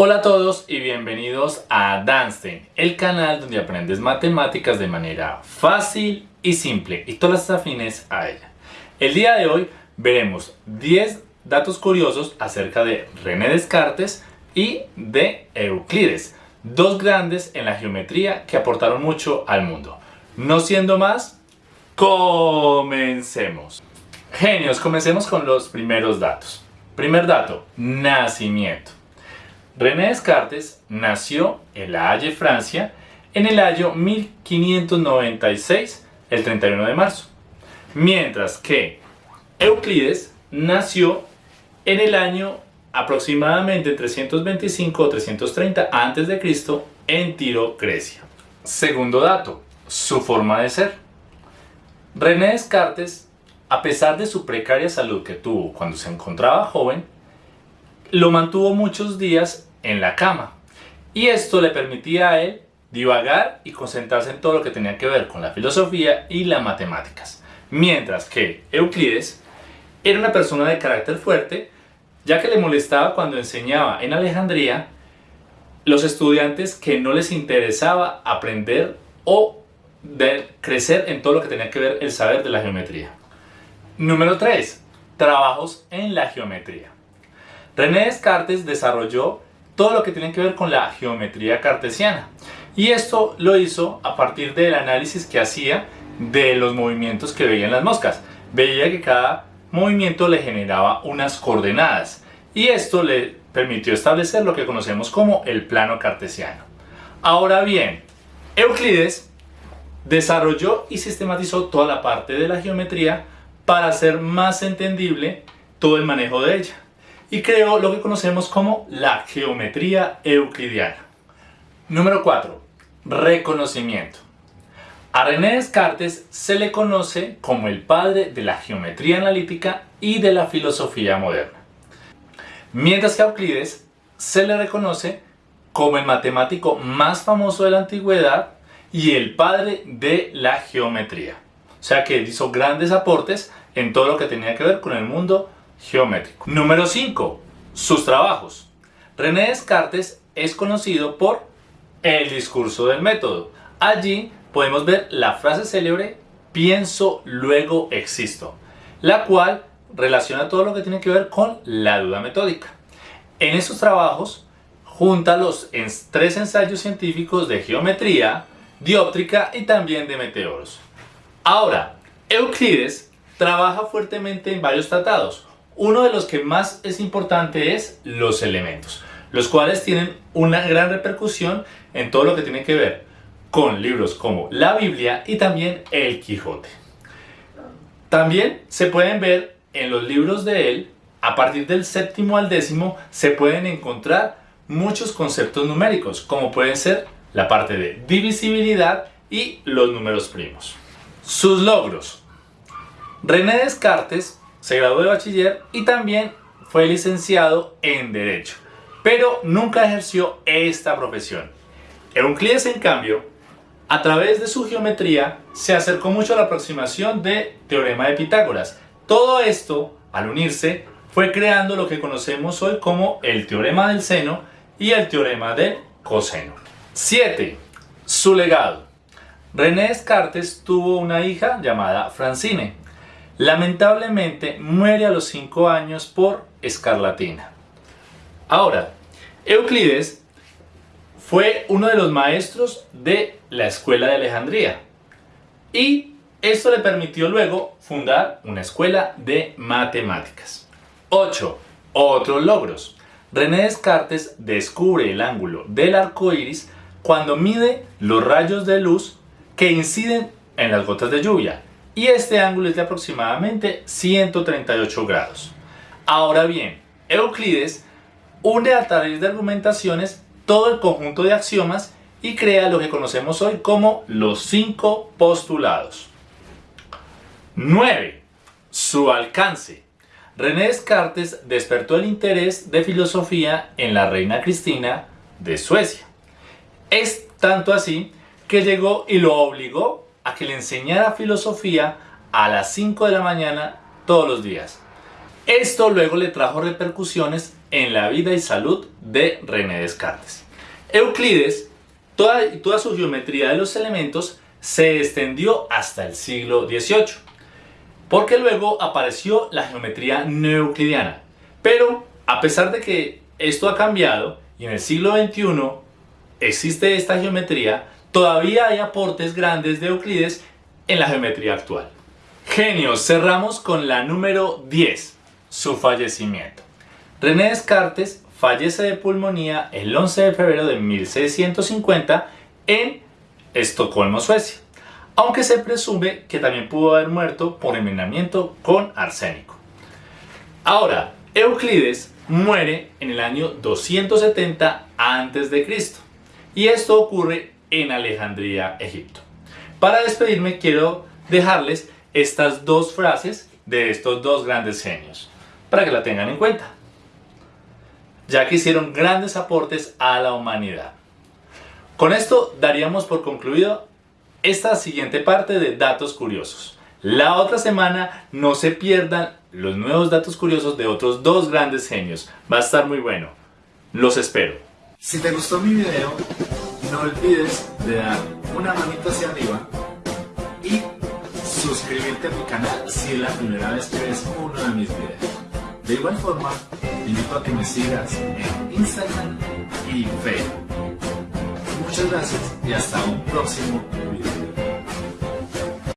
Hola a todos y bienvenidos a Danstein, el canal donde aprendes matemáticas de manera fácil y simple y todas las afines a ella. El día de hoy veremos 10 datos curiosos acerca de René Descartes y de Euclides, dos grandes en la geometría que aportaron mucho al mundo. No siendo más, comencemos. Genios, comencemos con los primeros datos. Primer dato, nacimiento. René Descartes nació en La Haye, Francia, en el año 1596, el 31 de marzo. Mientras que Euclides nació en el año aproximadamente 325 o 330 a.C. en Tiro, Grecia. Segundo dato, su forma de ser. René Descartes, a pesar de su precaria salud que tuvo cuando se encontraba joven, lo mantuvo muchos días en la cama. Y esto le permitía a él divagar y concentrarse en todo lo que tenía que ver con la filosofía y las matemáticas. Mientras que Euclides era una persona de carácter fuerte, ya que le molestaba cuando enseñaba en Alejandría los estudiantes que no les interesaba aprender o de crecer en todo lo que tenía que ver el saber de la geometría. Número 3. Trabajos en la geometría. René Descartes desarrolló todo lo que tiene que ver con la geometría cartesiana. Y esto lo hizo a partir del análisis que hacía de los movimientos que veían las moscas. Veía que cada movimiento le generaba unas coordenadas y esto le permitió establecer lo que conocemos como el plano cartesiano. Ahora bien, Euclides desarrolló y sistematizó toda la parte de la geometría para hacer más entendible todo el manejo de ella y creó lo que conocemos como la geometría euclidiana. Número 4. Reconocimiento. A René Descartes se le conoce como el padre de la geometría analítica y de la filosofía moderna. Mientras que a Euclides se le reconoce como el matemático más famoso de la antigüedad y el padre de la geometría. O sea que hizo grandes aportes en todo lo que tenía que ver con el mundo geométrico. Número 5. Sus trabajos. René Descartes es conocido por el discurso del método. Allí podemos ver la frase célebre pienso, luego existo, la cual relaciona todo lo que tiene que ver con la duda metódica. En esos trabajos junta los tres ensayos científicos de geometría, dióptrica y también de meteoros. Ahora, Euclides trabaja fuertemente en varios tratados, uno de los que más es importante es los elementos, los cuales tienen una gran repercusión en todo lo que tiene que ver con libros como la Biblia y también el Quijote. También se pueden ver en los libros de él, a partir del séptimo al décimo, se pueden encontrar muchos conceptos numéricos, como pueden ser la parte de divisibilidad y los números primos. Sus logros. René Descartes se graduó de bachiller y también fue licenciado en Derecho, pero nunca ejerció esta profesión. Euclides, en cambio, a través de su geometría, se acercó mucho a la aproximación de Teorema de Pitágoras. Todo esto, al unirse, fue creando lo que conocemos hoy como el Teorema del Seno y el Teorema del Coseno. 7. Su legado. René Descartes tuvo una hija llamada Francine, Lamentablemente muere a los 5 años por escarlatina. Ahora, Euclides fue uno de los maestros de la escuela de Alejandría y esto le permitió luego fundar una escuela de matemáticas. 8. Otros logros. René Descartes descubre el ángulo del arco iris cuando mide los rayos de luz que inciden en las gotas de lluvia y este ángulo es de aproximadamente 138 grados. Ahora bien, Euclides une a través de argumentaciones todo el conjunto de axiomas y crea lo que conocemos hoy como los cinco postulados. 9. Su alcance. René Descartes despertó el interés de filosofía en la reina Cristina de Suecia. Es tanto así que llegó y lo obligó a que le enseñara filosofía a las 5 de la mañana todos los días. Esto luego le trajo repercusiones en la vida y salud de René Descartes. Euclides, toda, toda su geometría de los elementos se extendió hasta el siglo XVIII, porque luego apareció la geometría neoeuclidiana. Pero a pesar de que esto ha cambiado y en el siglo XXI existe esta geometría, todavía hay aportes grandes de Euclides en la geometría actual. Genios, cerramos con la número 10, su fallecimiento. René Descartes fallece de pulmonía el 11 de febrero de 1650 en Estocolmo, Suecia, aunque se presume que también pudo haber muerto por envenenamiento con arsénico. Ahora, Euclides muere en el año 270 a.C. y esto ocurre en Alejandría, Egipto. Para despedirme quiero dejarles estas dos frases de estos dos grandes genios, para que la tengan en cuenta, ya que hicieron grandes aportes a la humanidad. Con esto daríamos por concluido esta siguiente parte de datos curiosos. La otra semana no se pierdan los nuevos datos curiosos de otros dos grandes genios. Va a estar muy bueno. Los espero. Si te gustó mi video, no olvides de dar una manita hacia arriba y suscribirte a mi canal si es la primera vez que ves uno de mis videos. De igual forma, te invito a que me sigas en Instagram y Facebook. Muchas gracias y hasta un próximo video.